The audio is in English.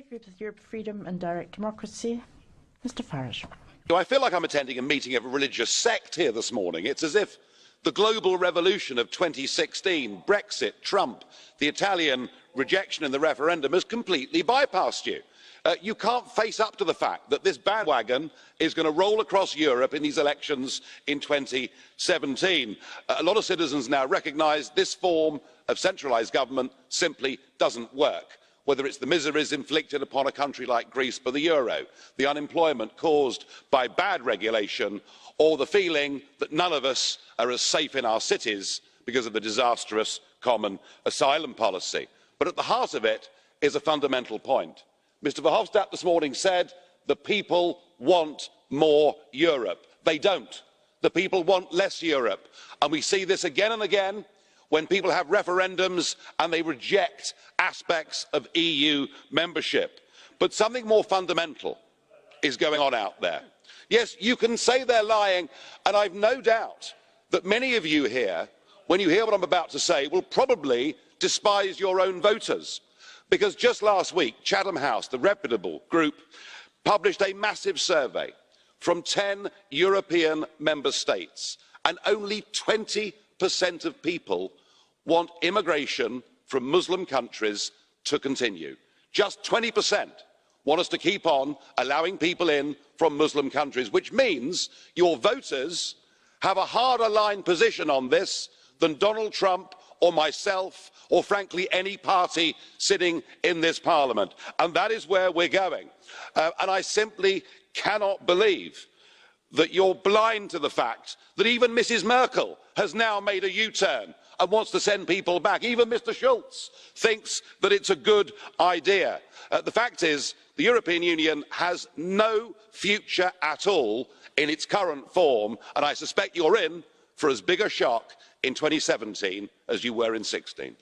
Group of Europe Freedom and Direct Democracy, Mr Farage. I feel like I'm attending a meeting of a religious sect here this morning. It's as if the global revolution of 2016, Brexit, Trump, the Italian rejection in the referendum has completely bypassed you. Uh, you can't face up to the fact that this bandwagon is going to roll across Europe in these elections in 2017. Uh, a lot of citizens now recognise this form of centralised government simply doesn't work whether it's the miseries inflicted upon a country like Greece by the euro, the unemployment caused by bad regulation, or the feeling that none of us are as safe in our cities because of the disastrous common asylum policy. But at the heart of it is a fundamental point. Mr Verhofstadt this morning said the people want more Europe. They don't. The people want less Europe. And we see this again and again when people have referendums and they reject aspects of eu membership but something more fundamental is going on out there. yes you can say they're lying and i've no doubt that many of you here when you hear what i'm about to say will probably despise your own voters because just last week chatham house the reputable group published a massive survey from ten european member states and only 20% of people want immigration from muslim countries to continue. just 20% want us to keep on allowing people in from muslim countries which means your voters have a harder line position on this than donald trump or myself or frankly any party sitting in this parliament and that is where we're going. Uh, and i simply cannot believe that you're blind to the fact that even mrs merkel has now made a u turn and wants to send people back. Even Mr Schulz thinks that it's a good idea. Uh, the fact is, the European Union has no future at all in its current form, and I suspect you're in for as big a shock in 2017 as you were in 16.